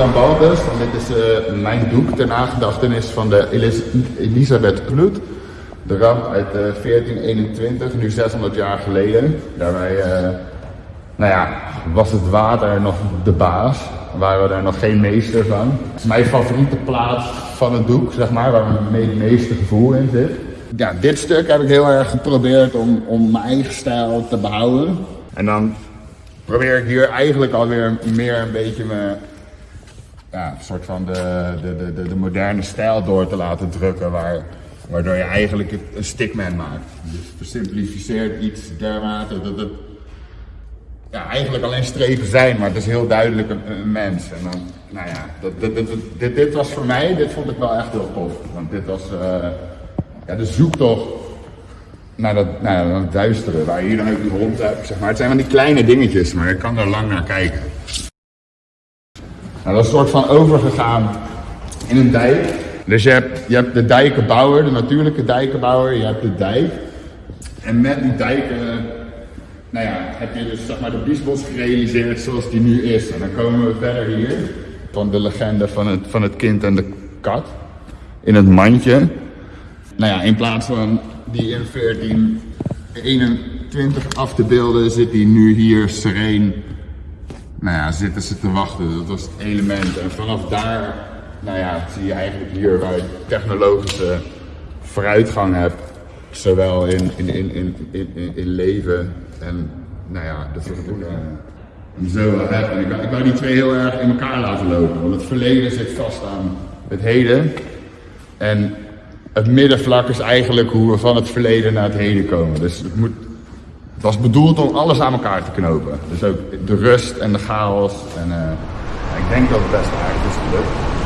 Florian Balbus. En dit is eh, mijn doek ter nagedachtenis van de Elis Elisabeth Kloet. De ramp uit eh, 1421, nu 600 jaar geleden. Daarbij eh, nou ja, was het water nog de baas. Waren we daar nog geen meester van. Het is mijn favoriete plaats van het doek, zeg maar, waar mijn meeste gevoel in zit. Ja, dit stuk heb ik heel erg geprobeerd om, om mijn eigen stijl te behouden. En dan probeer ik hier eigenlijk alweer meer een beetje mijn, ja, een soort van de, de, de, de, de moderne stijl door te laten drukken. Waar, waardoor je eigenlijk een stickman maakt. Dus versimplificeert iets dermate dat het ja, eigenlijk alleen strepen zijn, maar het is heel duidelijk een, mens. En dan, nou ja, dat, dat, dat- dit, dit was voor mij, dit vond ik wel echt heel tof. Want dit was eh, ja, de zoektocht naar dat, naar het duisteren, waar je hier dan ook die hond hebt. Zeg maar. Het zijn van die kleine dingetjes, maar je kan er lang naar kijken. Nou, dat is een soort van overgegaan in een dijk. Dus je hebt, je hebt de dijkenbouwer, de natuurlijke dijkenbouwer, je hebt de dijk. En met die dijken nou ja, heb je dus zeg maar de Biesbos gerealiseerd zoals die nu is. En dan komen we verder hier van de legende van het, van het kind en de kat in het mandje. Nou ja, in plaats van die in 1421 af te beelden, zit die nu hier sereen. Nou ja, zitten ze te wachten. Dat was het element. En vanaf daar, nou ja, zie je eigenlijk hier waar je technologische vooruitgang hebt. Zowel in, in, in, in, in, in, leven en nou ja, de vervoer. En zo heb. Ik, ik wou die twee heel erg in elkaar laten lopen. Want het verleden zit vast aan het heden. En het middenvlak is eigenlijk hoe we van het verleden naar het heden komen. Dus het, moet, het was bedoeld om alles aan elkaar te knopen. Dus ook de rust en de chaos. En eh, ik denk dat het best aardig is gelukt.